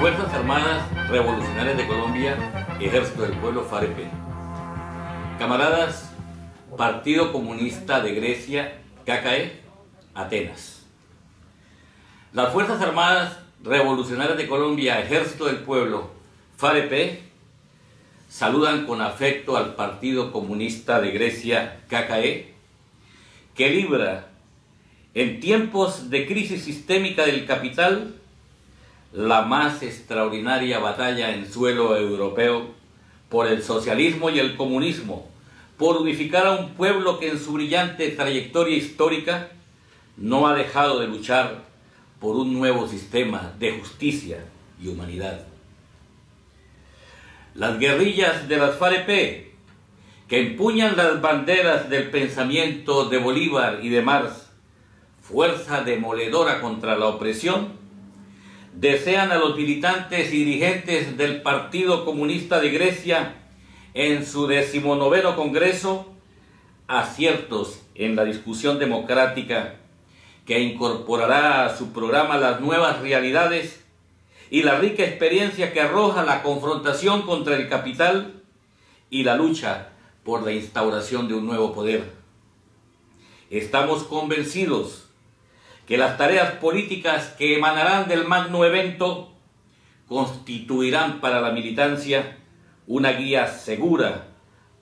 Fuerzas Armadas Revolucionarias de Colombia, Ejército del Pueblo FAREP. Camaradas, Partido Comunista de Grecia, KKE, Atenas. Las Fuerzas Armadas Revolucionarias de Colombia, Ejército del Pueblo, FAREP, saludan con afecto al Partido Comunista de Grecia, KKE, que libra en tiempos de crisis sistémica del capital la más extraordinaria batalla en suelo europeo por el socialismo y el comunismo, por unificar a un pueblo que en su brillante trayectoria histórica no ha dejado de luchar por un nuevo sistema de justicia y humanidad. Las guerrillas de las FAREP, que empuñan las banderas del pensamiento de Bolívar y de Marx, fuerza demoledora contra la opresión, desean a los militantes y dirigentes del Partido Comunista de Grecia en su decimonoveno Congreso aciertos en la discusión democrática que incorporará a su programa las nuevas realidades y la rica experiencia que arroja la confrontación contra el capital y la lucha por la instauración de un nuevo poder. Estamos convencidos que las tareas políticas que emanarán del magno evento constituirán para la militancia una guía segura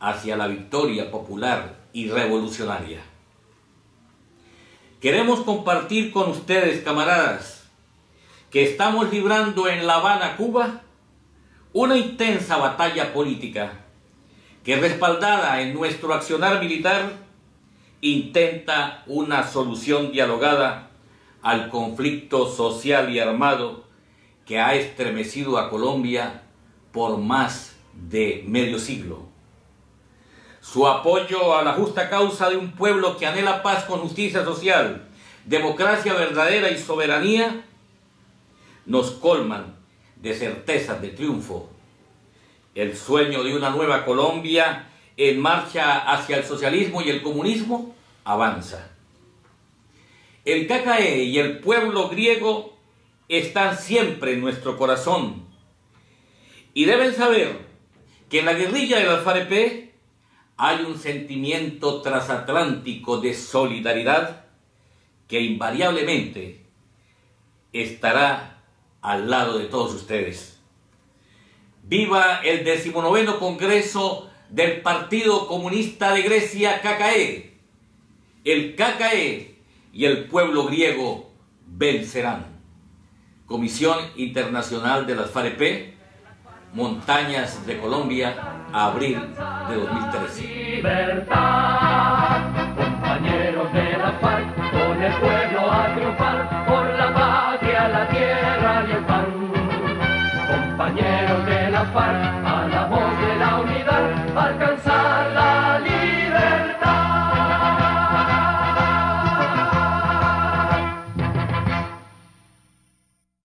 hacia la victoria popular y revolucionaria. Queremos compartir con ustedes, camaradas, que estamos librando en La Habana, Cuba, una intensa batalla política que respaldada en nuestro accionar militar intenta una solución dialogada al conflicto social y armado que ha estremecido a Colombia por más de medio siglo. Su apoyo a la justa causa de un pueblo que anhela paz con justicia social, democracia verdadera y soberanía, nos colman de certezas de triunfo. El sueño de una nueva Colombia en marcha hacia el socialismo y el comunismo avanza. El KKE y el pueblo griego están siempre en nuestro corazón y deben saber que en la guerrilla del FAREP hay un sentimiento transatlántico de solidaridad que invariablemente estará al lado de todos ustedes. Viva el decimonoveno Congreso del Partido Comunista de Grecia, KKE. El KKE y el pueblo griego vencerán. Comisión Internacional de las FAREP, Montañas de Colombia, abril de 2013. Libertad, compañeros de la FARC, con el pueblo a triunfar, por la patria, la tierra y el pan. Compañeros de la FARC,